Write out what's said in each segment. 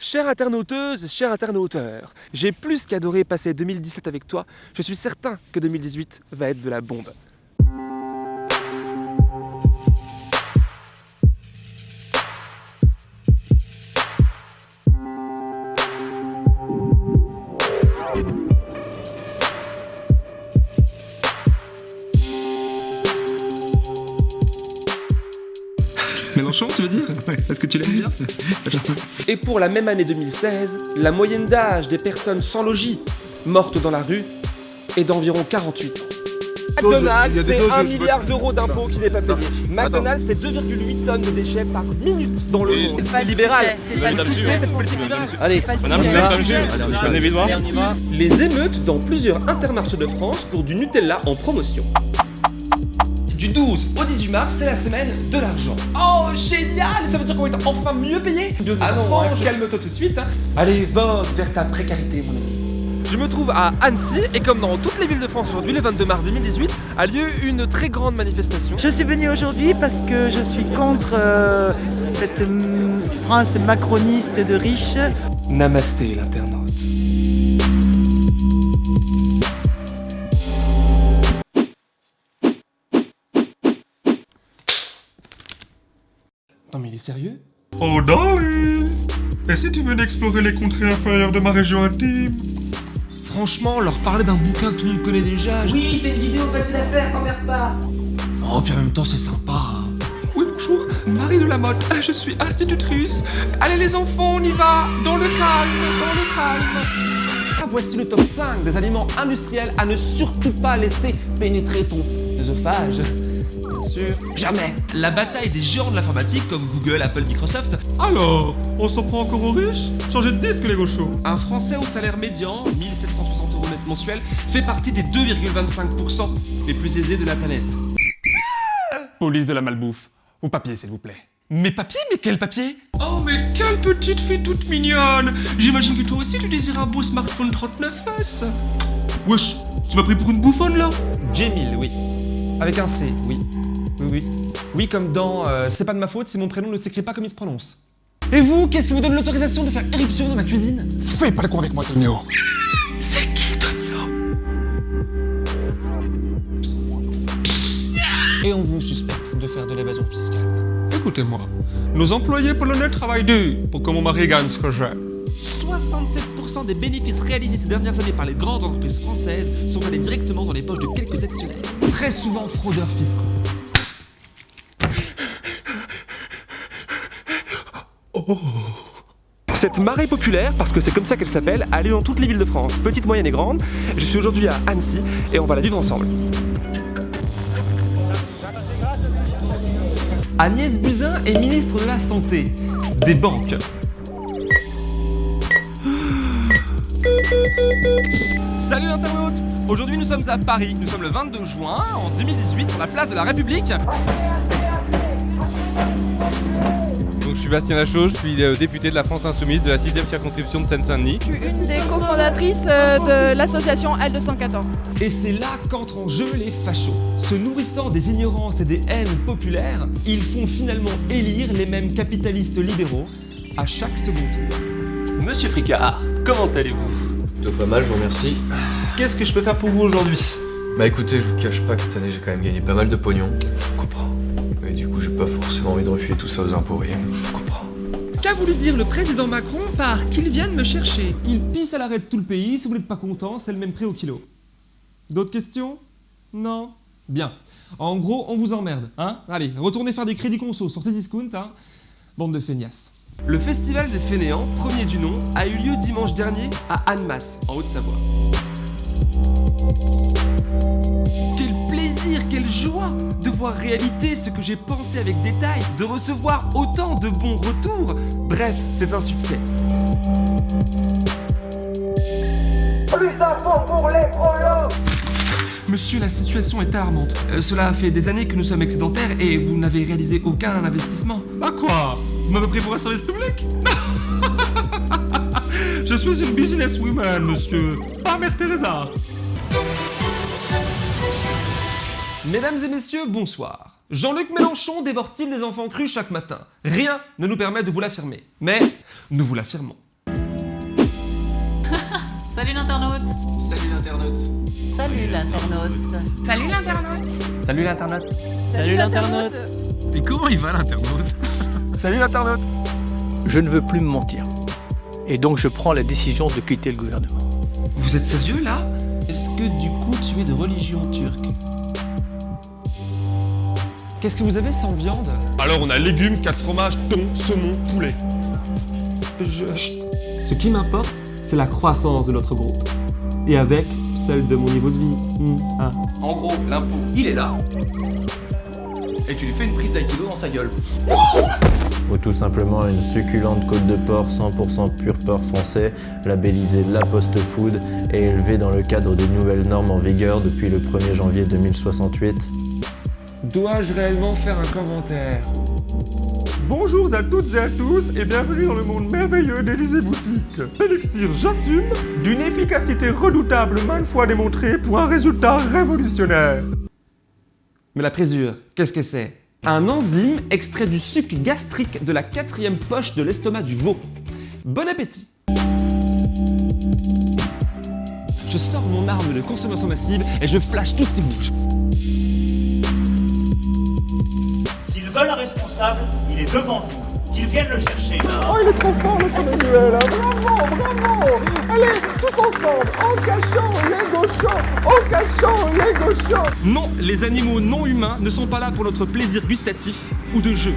Chère internauteuse, cher internauteur, j'ai plus qu'adoré passer 2017 avec toi, je suis certain que 2018 va être de la bombe. Tu veux dire Est-ce que tu l'aimes bien Et pour la même année 2016, la moyenne d'âge des personnes sans logis mortes dans la rue est d'environ 48 ans. McDonald's, c'est 1 milliard d'euros d'impôts qui n'est pas payé. McDonald's, c'est 2,8 tonnes de déchets par minute dans le monde. C'est libéral. C'est pas le politique libérale. Allez, Madame, on y c'est. Les émeutes dans plusieurs intermarchés de France pour du Nutella en promotion. Du 12 au 18 mars, c'est la semaine de l'argent. Oh, génial Ça veut dire qu'on va être enfin mieux payé De Ah non, hein, calme-toi tout de suite. hein. Allez, vogue vers ta précarité, mon ami. Je me trouve à Annecy et comme dans toutes les villes de France aujourd'hui, le 22 mars 2018, a lieu une très grande manifestation. Je suis venue aujourd'hui parce que je suis contre euh, cette hum, France macroniste de riches. Namasté l'internaute. Est sérieux? Oh darling Et si tu venais explorer les contrées inférieures de ma région intime? Franchement, leur parler d'un bouquin que tout le monde connaît déjà. je- Oui, c'est une vidéo facile à faire, t'emmerdes pas. Oh, puis en même temps, c'est sympa. hein. Oui, bonjour, Marie de la Motte, Ah, je suis institutrice. Allez les enfants, on y va, dans le calme, dans le calme. Ah, voici le top 5 des aliments industriels à ne surtout pas laisser pénétrer ton œsophage. Sûr, jamais. La bataille des géants de l'informatique comme Google, Apple, Microsoft. Alors, on s'en prend encore aux riches Changez de disque les gauchos Un Français au salaire médian, 1760 euros net mensuel, fait partie des 2,25% les plus aisés de la planète. Police de la malbouffe. Vos papiers, s'il vous plaît. Mes papiers? Mais quel papier Oh, mais quelle petite fille toute mignonne J'imagine que toi aussi tu désires un beau smartphone 39S. Wesh, tu m'as pris pour une bouffonne là? Jamil, oui. Avec un C, oui. Oui, oui. Oui, comme dans euh, C'est pas de ma faute si mon prénom ne s'écrit pas comme il se prononce. Et vous, qu'est-ce qui vous donne l'autorisation de faire éruption dans ma cuisine? Fais pas le con avec moi, Tonio. C'est qui, Tonio? Et on vous suspecte de faire de l'évasion fiscale. Écoutez-moi, nos employés polonais travaillent dur pour que mon mari gagne ce que j'aime. 67% des bénéfices réalisés ces dernières années par les grandes entreprises françaises sont allés directement dans les poches de quelques actionnaires. Très souvent fraudeurs fiscaux. Cette marée populaire, parce que c'est comme ça qu'elle s'appelle, a lieu dans toutes les villes de France, petites, moyennes et grandes. Je suis aujourd'hui à Annecy et on va la vivre ensemble. Agnès Buzyn est ministre de la Santé, des banques. Salut internautes Aujourd'hui nous sommes à Paris, nous sommes le 22 juin en 2018 sur la place de la République. Donc je suis Bastien Lachaud, je suis euh, député de la France Insoumise de la 6ème circonscription de Seine-Saint-Denis. Je suis une des cofondatrices euh, de l'association L214. Et c'est là qu'entrent en jeu les fachos. Se nourrissant des ignorances et des haines populaires, ils font finalement élire les mêmes capitalistes libéraux à chaque second tour. Monsieur Fricard, comment allez-vous? Plutôt pas mal, je vous remercie. Qu'est-ce que je peux faire pour vous aujourd'hui? Bah écoutez, je vous cache pas que cette année j'ai quand même gagné pas mal de pognon. Je comprends. Et du coup, j'ai pas forcément envie de refiler tout ça aux impôts, rien. Je comprends. Qu'a voulu dire le président Macron par qu'il vienne me chercher Il pisse à l'arrêt de tout le pays, si vous n'êtes pas content, c'est le même prix au kilo. D'autres questions? Non? Bien. En gros, on vous emmerde, hein? Allez, retournez faire des crédits conso sur discount, hein? Bande de feignasses. Le festival des fainéants, premier du nom, a eu lieu dimanche dernier à Annemasse, en Haute-Savoie. Quelle joie de voir réalité ce que j'ai pensé avec détail, de recevoir autant de bons retours. Bref, c'est un succès. Monsieur, la situation est alarmante. Euh, cela fait des années que nous sommes excédentaires et vous n'avez réalisé aucun investissement. Bah quoi? Vous m'avez pris pour un service public? Je suis une businesswoman, monsieur. Pas Mère Teresa. Mesdames et messieurs, bonsoir. Jean-Luc Mélenchon dévore-t-il des enfants crus chaque matin? Rien ne nous permet de vous l'affirmer. Mais nous vous l'affirmons. Salut l'internaute Salut l'internaute Salut l'internaute. Salut l'internaute Salut l'internaute Salut l'internaute. Et comment il va l'internaute? Salut l'internaute Je ne veux plus me mentir. Et donc je prends la décision de quitter le gouvernement. Vous êtes sérieux là? Est-ce que du coup tu es de religion turque? Qu'est-ce que vous avez sans viande Alors on a légumes, 4 fromages, thon, saumon, poulet. Je... Chut. Ce qui m'importe, c'est la croissance de notre groupe. Et avec celle de mon niveau de vie. Hmm, ah. En gros, l'impôt, il est là. Et tu lui fais une prise d'aïkido dans sa gueule. Ou tout simplement une succulente côte de porc 100% pur porc français, labellisée La Post Food et élevée dans le cadre des nouvelles normes en vigueur depuis le 1er janvier 2068. Dois-je réellement faire un commentaire Bonjour à toutes et à tous et bienvenue dans le monde merveilleux d'Elysée Boutique. Elixir, j'assume, d'une efficacité redoutable maintes fois démontrée pour un résultat révolutionnaire. Mais la présure, qu'est-ce que c'est? Un enzyme extrait du suc gastrique de la quatrième poche de l'estomac du veau. Bon appétit Je sors mon arme de consommation massive et je flash tout ce qui bouge. Un responsable, il est devant vous. Qu'ils viennent le chercher là. Oh, il est trop fort le Emmanuel hein. Bravo, bravo Allez, tous ensemble, en cachant les gauchons, en cachant les gauchons Non, les animaux non humains ne sont pas là pour notre plaisir gustatif ou de jeu.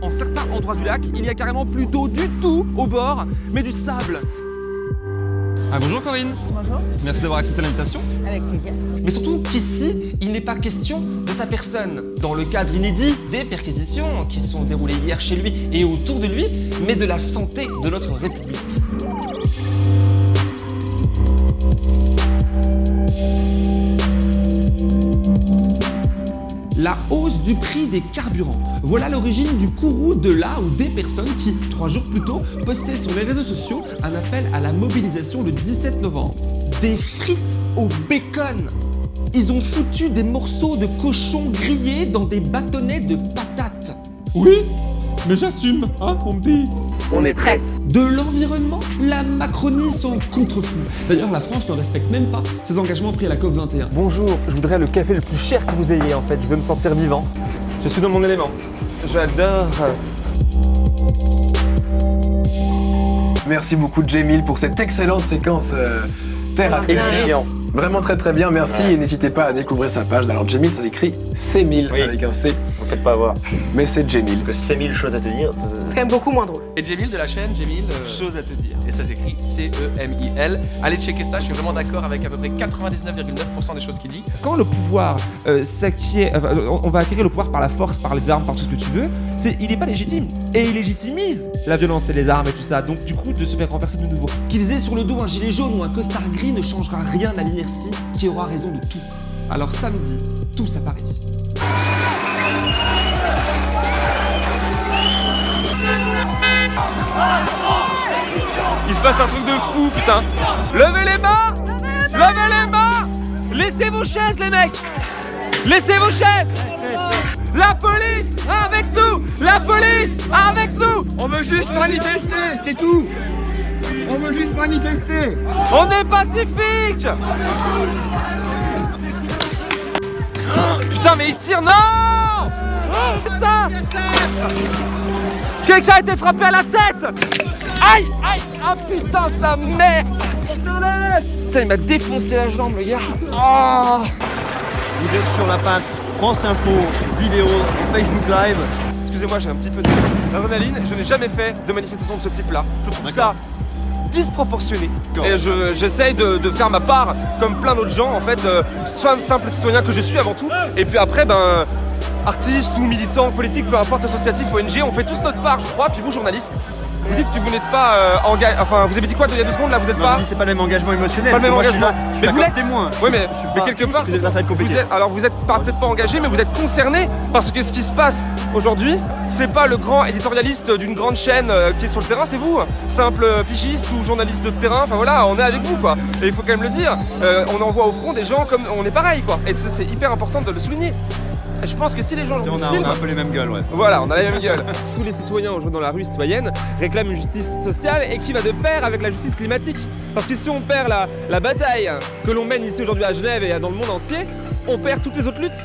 En certains endroits du lac, il n'y a carrément plus d'eau du tout au bord, mais du sable. Ah bonjour Corinne Bonjour. Merci d'avoir accepté l'invitation. Avec plaisir. Mais surtout qu'ici, il n'est pas question de sa personne, dans le cadre inédit des perquisitions qui sont déroulées hier chez lui et autour de lui, mais de la santé de notre République. La hausse du prix des carburants. Voilà l'origine du courroux de là ou des personnes qui, trois jours plus tôt, postaient sur les réseaux sociaux un appel à la mobilisation le 17 novembre. Des frites au bacon Ils ont foutu des morceaux de cochon grillés dans des bâtonnets de patates. Oui, mais j'assume, hein, mon petit On est prêt. De l'environnement, la Macronie s'en contrefou. D'ailleurs, la France ne respecte même pas ses engagements pris à la COP21. Bonjour, je voudrais le café le plus cher que vous ayez en fait, je veux me sentir vivant. Je suis dans mon élément. J'adore. Merci beaucoup Jamil pour cette excellente séquence euh, terre à terre. Édifiant. Vraiment très très bien, merci et n'hésitez pas à découvrir sa page. Alors Jamil ça s'écrit C1000 Oui. avec un C, Vous faites pas avoir. mais c'est Jamil. Parce que c'est mille choses à te dire. C'est quand même beaucoup moins drôle. Et Jamil de la chaîne, Jamil. euh, Chose à te dire. Et ça s'écrit C-E-M-I-L. Allez checker ça, je suis vraiment d'accord avec à peu près 99,9% des choses qu'il dit. Quand le pouvoir euh, s'acquiert, enfin, on va acquérir le pouvoir par la force, par les armes, par tout ce que tu veux, c'est, il n'est pas légitime. Et il légitimise la violence et les armes et tout ça. Donc du coup, de se faire renverser de nouveau. Qu'ils aient sur le dos un gilet jaune ou un costard gris ne changera rien à l'inertie qui aura raison de tout. Alors samedi, tous à Paris. Il se passe un truc de fou, putain. Levez les mains. Levez les mains. Laissez vos chaises, les mecs. Laissez vos chaises. La police avec nous. La police avec nous. On veut juste manifester, c'est tout. On veut juste manifester. On est pacifique. Putain, mais il tire, non. Putain Quelqu'un a été frappé à la tête Aïe Aïe Ah putain, sa mère Putain, il m'a défoncé la jambe, le gars Oh Vous êtes sur la page France Info, vidéo, Facebook Live. Excusez-moi, j'ai un petit peu d'adrénaline. Je n'ai jamais fait de manifestation de ce type-là. Je trouve ça disproportionné. Et je- j'essaye de, de faire ma part, comme plein d'autres gens, en fait, euh, soit un simple citoyen que je suis avant tout, et puis après, ben, artiste ou militant politique, peu importe, associatif, ONG, on fait tous notre part, je crois. Puis vous, journaliste, vous dites que vous n'êtes pas euh, engagé. Enfin, vous avez dit quoi il y a deux secondes là Vous n'êtes pas. c'est pas le même engagement émotionnel. Pas le même Moi, je suis engagement. là- je suis Mais vous l'êtes. témoin. Oui, mais, Je suis mais quelque part, vous êtes, alors vous êtes pas- peut-être pas engagé, mais vous êtes concerné parce que ce qui se passe aujourd'hui, c'est pas le grand éditorialiste d'une grande chaîne euh, qui est sur le terrain, c'est vous, simple pigiste ou journaliste de terrain. Enfin voilà, on est avec vous quoi. Et il faut quand même le dire. euh, on envoie au front des gens comme on est pareil quoi. Et c'est hyper important de le souligner. Je pense que si les gens on a, on a un peu les mêmes gueules, ouais. Voilà, on a la même gueule. Tous les citoyens aujourd'hui dans la rue citoyenne réclament une justice sociale et qui va de pair avec la justice climatique. Parce que si on perd la, la bataille que l'on mène ici aujourd'hui à Genève et dans le monde entier, on perd toutes les autres luttes.